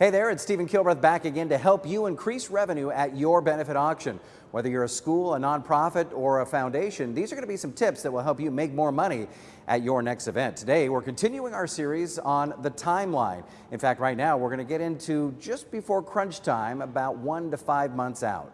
Hey there, it's Stephen Kilbreth back again to help you increase revenue at your benefit auction. Whether you're a school, a nonprofit, or a foundation, these are going to be some tips that will help you make more money at your next event. Today, we're continuing our series on the timeline. In fact, right now, we're going to get into just before crunch time, about one to five months out.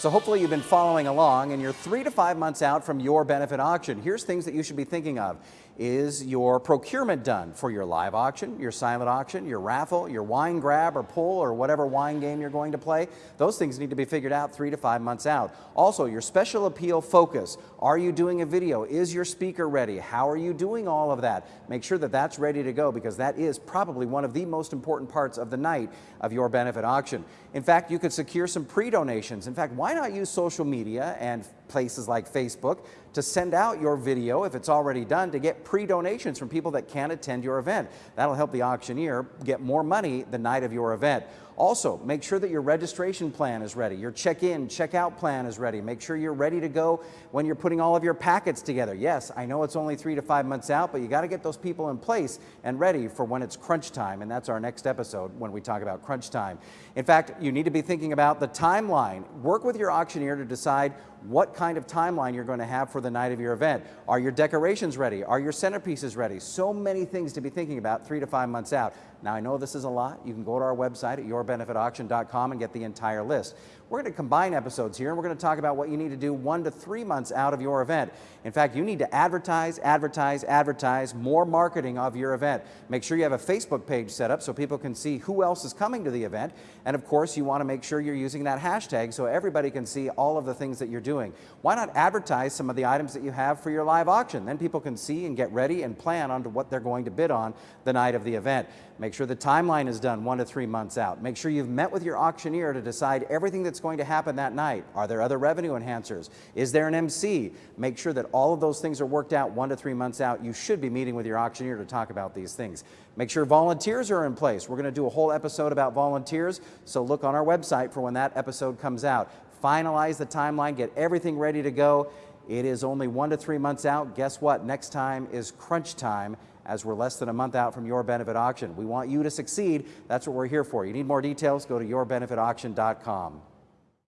So hopefully you've been following along and you're three to five months out from your benefit auction. Here's things that you should be thinking of. Is your procurement done for your live auction, your silent auction, your raffle, your wine grab or pull or whatever wine game you're going to play? Those things need to be figured out three to five months out. Also, your special appeal focus. Are you doing a video? Is your speaker ready? How are you doing all of that? Make sure that that's ready to go because that is probably one of the most important parts of the night of your benefit auction. In fact, you could secure some pre-donations. In fact, why not use social media and places like Facebook to send out your video, if it's already done, to get pre-donations from people that can't attend your event. That'll help the auctioneer get more money the night of your event. Also, make sure that your registration plan is ready, your check-in, check-out plan is ready. Make sure you're ready to go when you're putting all of your packets together. Yes, I know it's only three to five months out, but you got to get those people in place and ready for when it's crunch time, and that's our next episode when we talk about crunch time. In fact, you need to be thinking about the timeline. Work with your auctioneer to decide what kind of timeline you're going to have for the night of your event. Are your decorations ready? Are your centerpieces ready? So many things to be thinking about three to five months out. Now, I know this is a lot. You can go to our website at yourbenefitauction.com and get the entire list. We're going to combine episodes here, and we're going to talk about what you need to do one to three months out of your event. In fact, you need to advertise, advertise, advertise, more marketing of your event. Make sure you have a Facebook page set up so people can see who else is coming to the event. And of course, you want to make sure you're using that hashtag so everybody can see all of the things that you're doing. Why not advertise some of the items that you have for your live auction? Then people can see and get ready and plan on what they're going to bid on the night of the event. Make sure the timeline is done one to three months out. Make sure you've met with your auctioneer to decide everything that's going to happen that night. Are there other revenue enhancers? Is there an MC? Make sure that all of those things are worked out one to three months out. You should be meeting with your auctioneer to talk about these things. Make sure volunteers are in place. We're going to do a whole episode about volunteers, so look on our website for when that episode comes out. Finalize the timeline, get everything ready to go. It is only one to three months out. Guess what? Next time is crunch time as we're less than a month out from your benefit auction. We want you to succeed. That's what we're here for. You need more details? Go to yourbenefitauction.com.